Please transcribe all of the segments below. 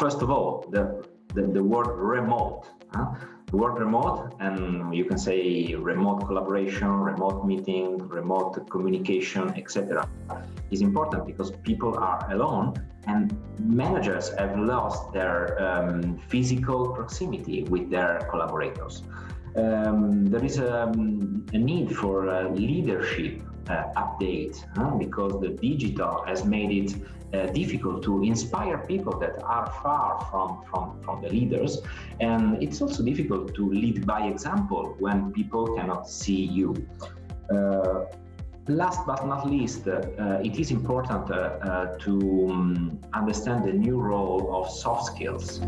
first of all, the, the, the word remote. Huh? The word remote, and you can say remote collaboration, remote meeting, remote communication, etc., is important because people are alone and managers have lost their um, physical proximity with their collaborators. Um, there is a, um, a need for uh, leadership uh, update huh? because the digital has made it uh, difficult to inspire people that are far from, from, from the leaders. And it's also difficult to lead by example when people cannot see you. Uh, last but not least, uh, it is important uh, uh, to um, understand the new role of soft skills.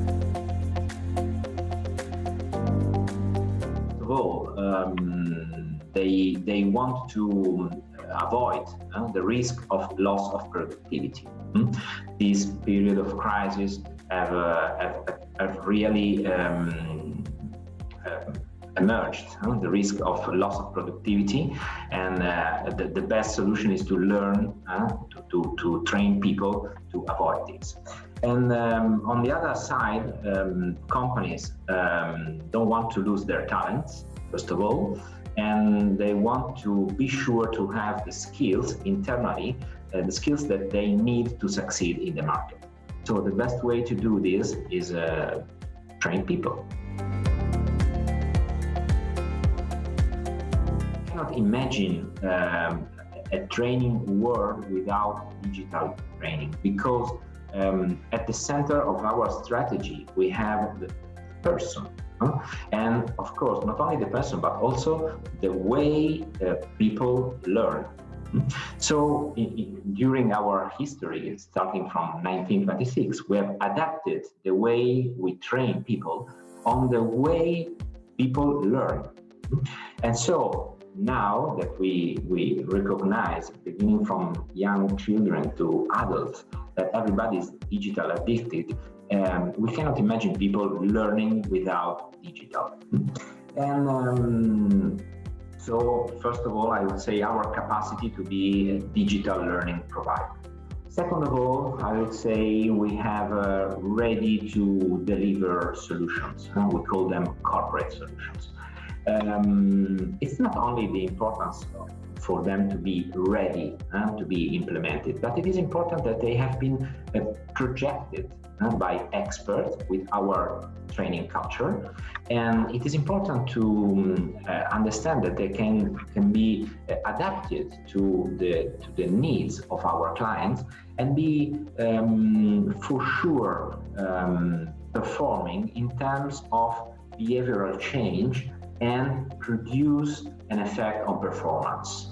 Um, they, they want to avoid uh, the risk of loss of productivity. Mm? This period of crisis have, uh, have, have really um, uh, emerged, the risk of loss of productivity and uh, the, the, best solution is to learn, to, to, to, train people to avoid this. And um, on the other side, um, companies um, don't want to lose their talents, first of all, and they want to be sure to have the skills internally, uh, the skills that they need to succeed in the market. So the best way to do this is uh, train people. I cannot imagine um, a training world without digital training because um, at the center of our strategy we have the person and of course, not only the person, but also the way uh, people learn. So during our history, starting from 1926, we have adapted the way we train people on the way people learn. And so now that we, we recognize, beginning from young children to adults, that everybody is digital addicted, um, we cannot imagine people learning without digital. And um, so, first of all, I would say our capacity to be a digital learning provider. Second of all, I would say we have uh, ready to deliver solutions. We call them corporate solutions. Um, it's not only the importance for them to be ready uh, to be implemented, but it is important that they have been uh, projected uh, by experts with our training culture. And it is important to um, uh, understand that they can, can be uh, adapted to the, to the needs of our clients and be um, for sure um, performing in terms of behavioral change and produce an effect on performance.